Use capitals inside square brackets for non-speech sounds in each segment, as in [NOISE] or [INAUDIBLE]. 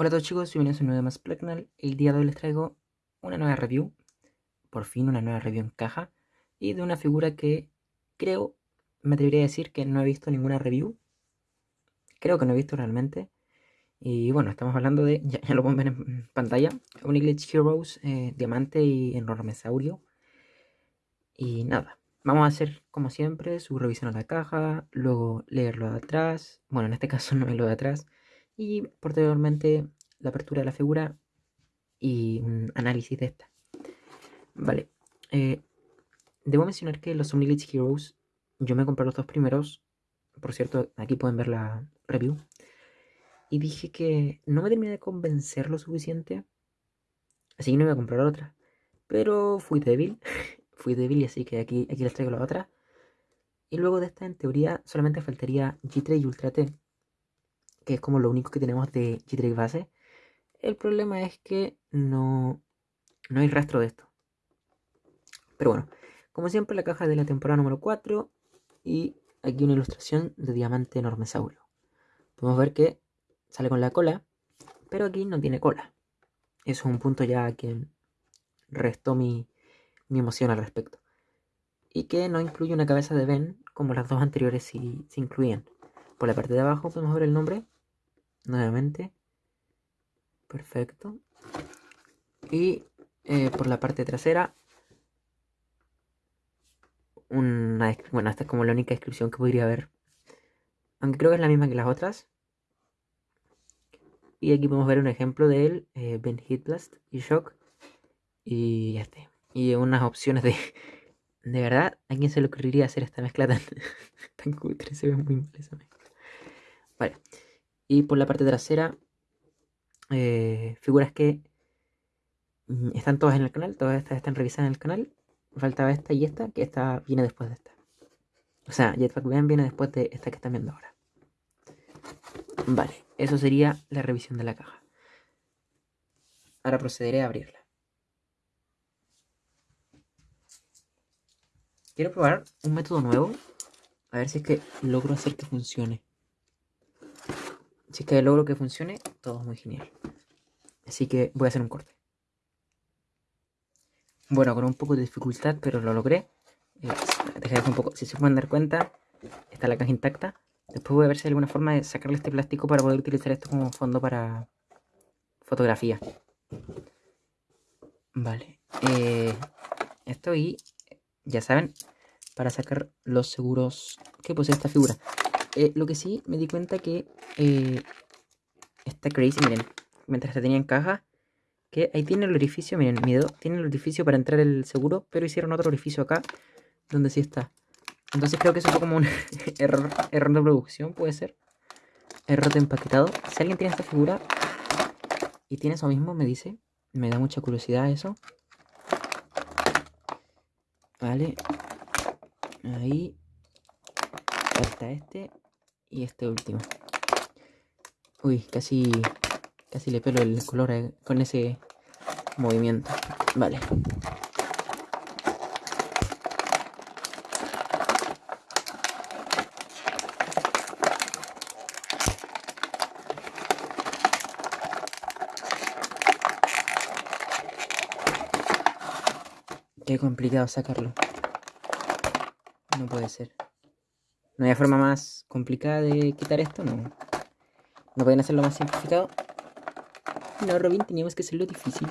Hola a todos chicos, bienvenidos a un nuevo más Plagnal. El día de hoy les traigo una nueva review, por fin una nueva review en caja, y de una figura que creo, me atrevería a decir que no he visto ninguna review. Creo que no he visto realmente. Y bueno, estamos hablando de, [LAUGHS] ya, lo pueden ver en pantalla, Uniglitch Heroes, eh, Diamante y Enormesaurio. Y nada, vamos a hacer como siempre su revisión a la caja, luego leerlo de atrás, bueno en este [LAUGHS] caso no es lo de atrás, y posteriormente la apertura de la figura y un análisis de esta. Vale, eh, debo mencionar que los Omniglitch Heroes, yo me compré los dos primeros, por cierto, aquí pueden ver la review, y dije que no me terminé de convencer lo suficiente, así que no iba a comprar otra, pero fui débil, [LAUGHS] fui débil y así que aquí, aquí les traigo la otra. Y luego de esta, en teoría, solamente faltaría G3 y Ultra T, que es como lo único que tenemos de G3 base. El problema es que no, no hay rastro de esto. Pero bueno, como siempre la caja de la temporada número 4 y aquí una ilustración de diamante enormesaurio. Podemos ver que sale con la cola, pero aquí no tiene cola. Eso es un punto ya que restó mi, mi emoción al respecto. Y que no incluye una cabeza de Ben como las dos anteriores si se incluían. Por la parte de abajo podemos ver el nombre nuevamente. Perfecto. Y eh, por la parte trasera, una, bueno, esta es como la única descripción que podría haber. Aunque creo que es la misma que las otras. Y aquí podemos ver un ejemplo de él, eh, Ben Hitblast y Shock. Y este. Y unas opciones de... [LAUGHS] De verdad, ¿a quién se le ocurriría hacer esta mezcla tan, [LAUGHS] tan cutre? Se ve muy mal esa mezcla. Vale. Y por la parte trasera, eh, figuras que mm, están todas en el canal, todas estas están revisadas en el canal. Faltaba esta y esta, que esta viene después de esta. O sea, Jetpack Ben viene después de esta que están viendo ahora. Vale, eso sería la revisión de la caja. Ahora procederé a abrirla. Quiero probar un método nuevo. A ver si es que logro hacer que funcione. Si es que logro que funcione, todo es muy genial. Así que voy a hacer un corte. Bueno, con un poco de dificultad, pero lo logré. Eh, un poco. Si se pueden dar cuenta, está la caja intacta. Después voy a ver si hay alguna forma de sacarle este plástico para poder utilizar esto como fondo para fotografía. Vale. Eh, esto y, ya saben, para sacar los seguros que posee esta figura. Eh, lo que sí me di cuenta que eh, está crazy, miren, mientras se tenía en caja, que ahí tiene el orificio, miren, mi dedo tiene el orificio para entrar el seguro, pero hicieron otro orificio acá, donde sí está. Entonces creo que eso fue como un [LAUGHS] error, error de producción, puede ser. Error de empaquetado. Si alguien tiene esta figura y tiene eso mismo, me dice. Me da mucha curiosidad eso. Vale. Ahí. Falta este y este último. Uy, casi, casi le pelo el color con ese movimiento. Vale. Qué complicado sacarlo. No puede ser. No hay forma más complicada de quitar esto, no. No pueden hacerlo más simplificado. No, Robin, teníamos que hacerlo difícil.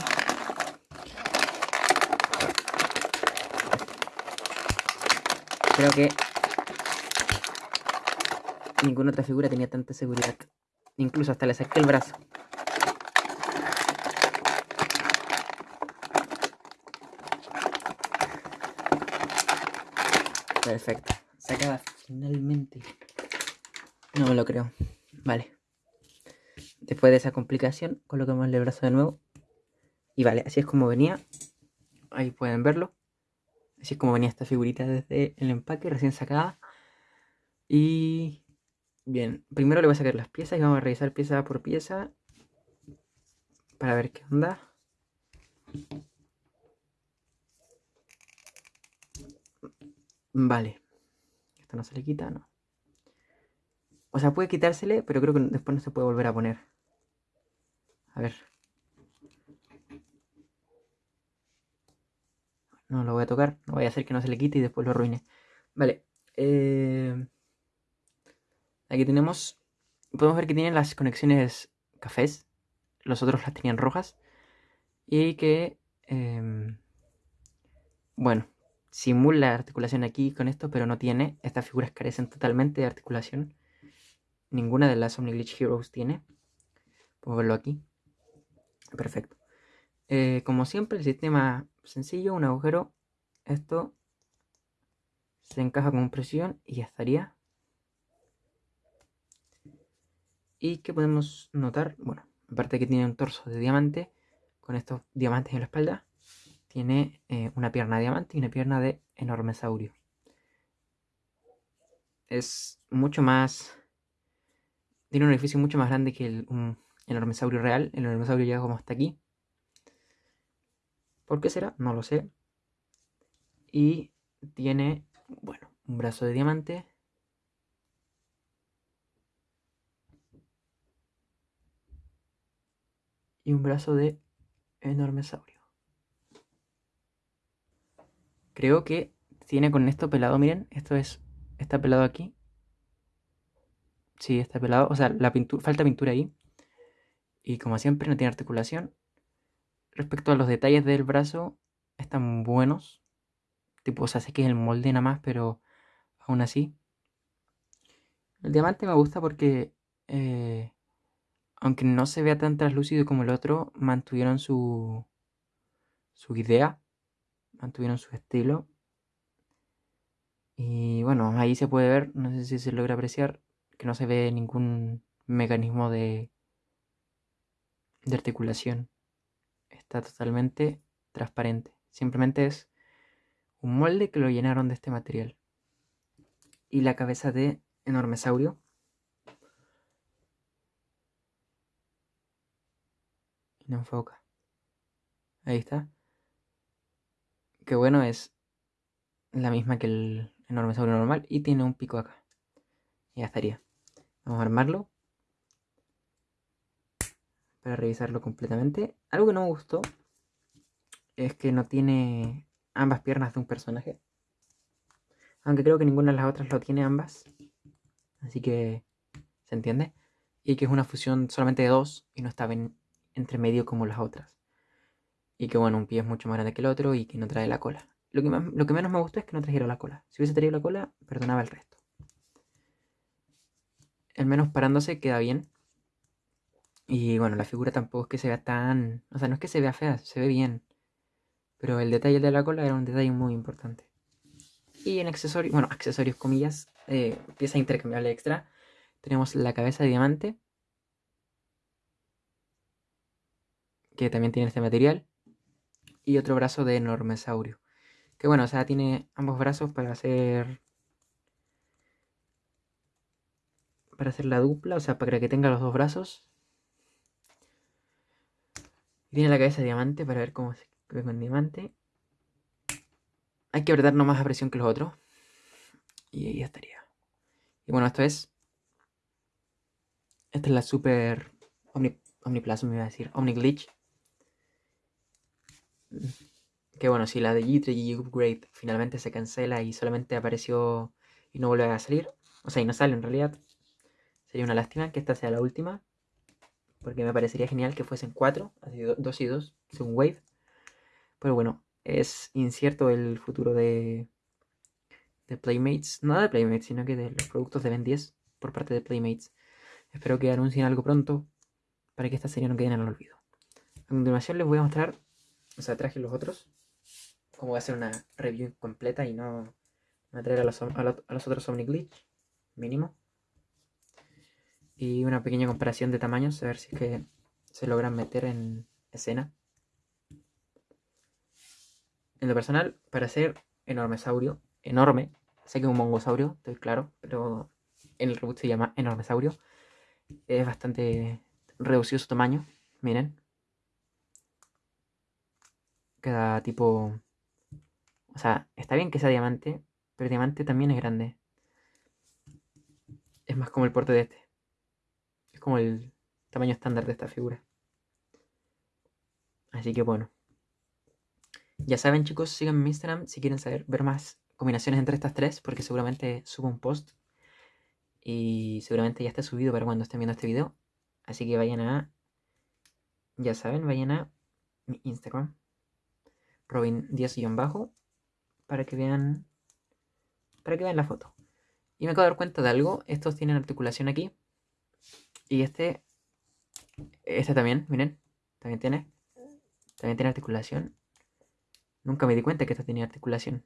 Creo que ninguna otra figura tenía tanta seguridad. Incluso hasta le saqué el brazo. Perfecto. Sacada finalmente. No me lo creo. Vale. Después de esa complicación, colocamos el brazo de nuevo. Y vale, así es como venía. Ahí pueden verlo. Así es como venía esta figurita desde el empaque, recién sacada. Y... Bien, primero le voy a sacar las piezas y vamos a revisar pieza por pieza. Para ver qué onda. Vale. Esto no se le quita, no. O sea, puede quitársele, pero creo que después no se puede volver a poner. A ver. No lo voy a tocar. No voy a hacer que no se le quite y después lo arruine. Vale. Eh, aquí tenemos... Podemos ver que tienen las conexiones cafés. Los otros las tenían rojas. Y que... Em, bueno, simula articulación aquí con esto, pero no tiene. Estas figuras carecen totalmente de articulación. Ninguna de las Omniglitch Heroes tiene. Puedo verlo aquí. Perfecto. Eh, como siempre, el sistema sencillo, un agujero. Esto se encaja con presión y ya estaría. Y que podemos notar, bueno, aparte que tiene un torso de diamante, con estos diamantes en la espalda, tiene eh, una pierna de diamante y una pierna de enorme saurio. Es mucho más... Tiene un edificio mucho más grande que el, un enormesaurio real. El enormesaurio llega como hasta aquí. ¿Por qué será? No lo sé. Y tiene, bueno, un brazo de diamante. Y un brazo de enormesaurio. Creo que tiene con esto pelado, miren, esto es, está pelado aquí. Sí, está pelado, o sea, falta pintura ahí. Y como siempre no tiene articulación. Respecto a los detalles del brazo, están buenos. Tipo, o sea, sé que es el molde nada más, pero aún así. El diamante me gusta porque, eh, aunque no se vea tan translúcido como el otro, mantuvieron su, su idea, mantuvieron su estilo. Y bueno, ahí se puede ver, no sé si se logra apreciar, que no se ve ningún mecanismo de, de articulación. Está totalmente transparente. Simplemente es un molde que lo llenaron de este material. Y la cabeza de enormesaurio. Y no enfoca. Ahí está. Que bueno, es la misma que el enormesaurio normal y tiene un pico acá. Y ya estaría. Vamos a armarlo para revisarlo completamente. Algo que no me gustó es que no tiene ambas piernas de un personaje. Aunque creo que ninguna de las otras lo tiene ambas. Así que se entiende. Y que es una fusión solamente de dos y no está entre medio como las otras. Y que bueno, un pie es mucho más grande que el otro y que no trae la cola. Lo que, menos me gustó es que no trajera la cola. Si hubiese traído la cola, perdonaba el resto. El menos parándose queda bien. Y bueno, la figura tampoco es que se vea tan... O sea, no es que se vea fea, se ve bien. Pero el detalle de la cola era un detalle muy importante. Y en accesorios, bueno, accesorios comillas, eh, pieza intercambiable extra, tenemos la cabeza de diamante. Que también tiene este material. Y otro brazo de enormesaurio. Que bueno, o sea, tiene ambos brazos para hacer... Para hacer la dupla, o sea, para que tenga los dos brazos tiene la cabeza de diamante para ver cómo se ve con diamante. Hay que apretar no más a presión que los otros. Y ahí estaría. Y bueno, esto es. Esta es la super Omni, Omniplasma, me iba a decir. Omniglitch. Que bueno, si la de G3 G Upgrade finalmente se cancela y solamente apareció y no vuelve a salir. O sea, y no sale en realidad. Sería una lástima que esta sea la última porque me parecería genial que fuesen cuatro, así dos y dos, según Wave. Pero bueno, es incierto el futuro de, de Playmates, no de Playmates, sino que de los productos de Ben 10 por parte de Playmates. Espero que anuncien algo pronto para que esta serie no quede en el olvido. A continuación les voy a mostrar, o sea, traje los otros, como voy a hacer una review completa y no, no traer a los, a los, otros Omni Glitch, mínimo y una pequeña comparación de tamaños, a ver si es que se logran meter en escena. En lo personal, para ser enormesaurio, enorme, sé que es un mongosaurio, estoy claro, pero en el reboot se llama enormesaurio. Es bastante reducido su tamaño, miren. Queda tipo... O sea, está bien que sea diamante, pero diamante también es grande. Es más como el porte de este como el tamaño estándar de esta figura. Así que bueno. Ya saben chicos, síganme en Instagram si quieren saber, ver más combinaciones entre estas tres, porque seguramente subo un post y seguramente ya está subido para cuando estén viendo este video. Así que vayan a, ya saben, vayan a mi Instagram, Robin 10-bajo, para que vean, para que vean la foto. Y me acabo de dar cuenta de algo, estos tienen articulación aquí, y este, este también, miren, también tiene, también tiene articulación. Nunca me di cuenta que este tenía articulación.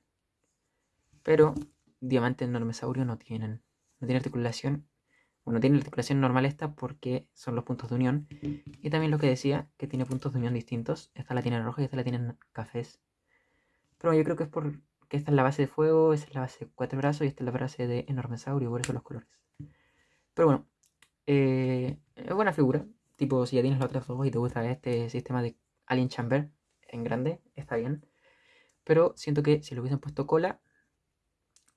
Pero diamantes normesaurio no tienen. No tiene articulación. Bueno, tiene articulación normal esta porque son los puntos de unión. Y también lo que decía, que tiene puntos de unión distintos. Esta la tiene roja y esta la tiene cafés. Pero yo creo que es porque esta es la base de fuego, esta es la base de cuatro brazos y esta es la base de enormesaurio, por eso los colores. Pero bueno, eh, es buena figura. Tipo, si ya tienes los otros dos y te gusta este sistema de Alien Chamber en grande, está bien. Pero siento que si le hubiesen puesto cola,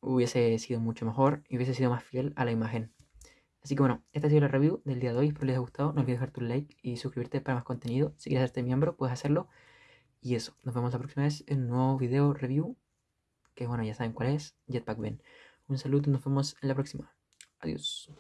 hubiese sido mucho mejor y hubiese sido más fiel a la imagen. Así que bueno, esta ha sido la review del día de hoy. Espero les haya gustado. No olvides dejar tu like y suscribirte para más contenido. Si quieres hacerte miembro, puedes hacerlo. Y eso, nos vemos la próxima vez en un nuevo video review. Que bueno, ya saben cuál es. Jetpack Ben. Un saludo y nos vemos en la próxima. Adiós.